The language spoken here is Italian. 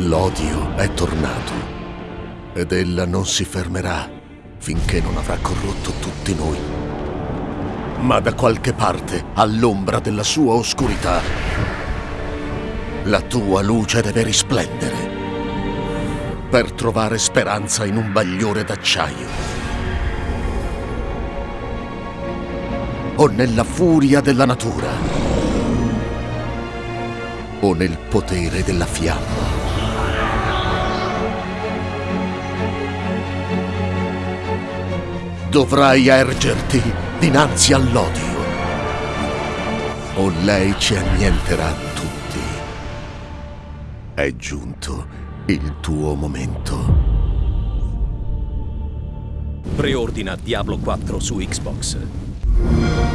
L'odio è tornato ed ella non si fermerà finché non avrà corrotto tutti noi. Ma da qualche parte, all'ombra della sua oscurità, la tua luce deve risplendere per trovare speranza in un bagliore d'acciaio. O nella furia della natura. O nel potere della fiamma. Dovrai ergerti dinanzi all'odio. O lei ci annienterà tutti. È giunto il tuo momento. Preordina Diablo 4 su Xbox.